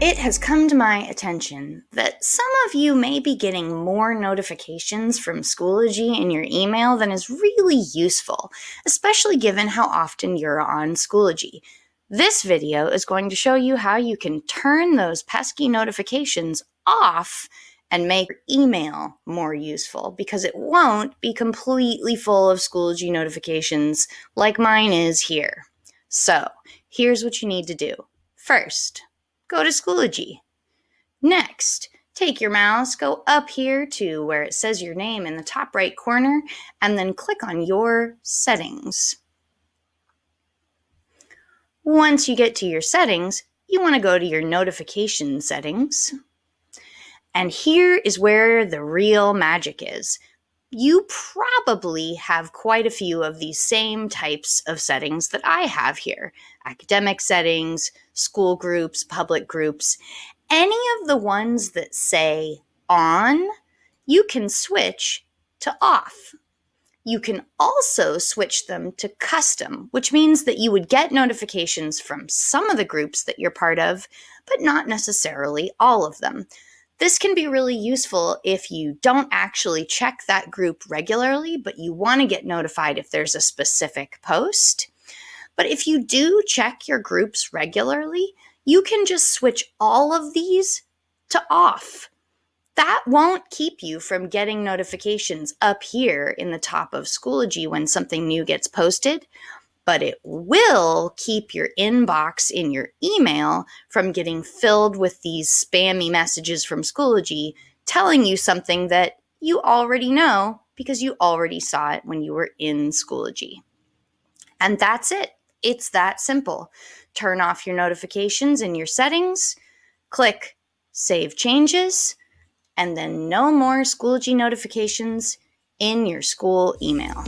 It has come to my attention that some of you may be getting more notifications from Schoology in your email than is really useful, especially given how often you're on Schoology. This video is going to show you how you can turn those pesky notifications off and make your email more useful because it won't be completely full of Schoology notifications like mine is here. So here's what you need to do. First, go to Schoology. Next, take your mouse, go up here to where it says your name in the top right corner, and then click on your settings. Once you get to your settings, you want to go to your notification settings. And here is where the real magic is. You probably have quite a few of these same types of settings that I have here academic settings, school groups, public groups. Any of the ones that say on, you can switch to off. You can also switch them to custom, which means that you would get notifications from some of the groups that you're part of, but not necessarily all of them. This can be really useful if you don't actually check that group regularly, but you want to get notified if there's a specific post. But if you do check your groups regularly, you can just switch all of these to off. That won't keep you from getting notifications up here in the top of Schoology when something new gets posted, but it will keep your inbox in your email from getting filled with these spammy messages from Schoology telling you something that you already know because you already saw it when you were in Schoology. And that's it. It's that simple. Turn off your notifications in your settings, click Save Changes, and then no more Schoology notifications in your school email.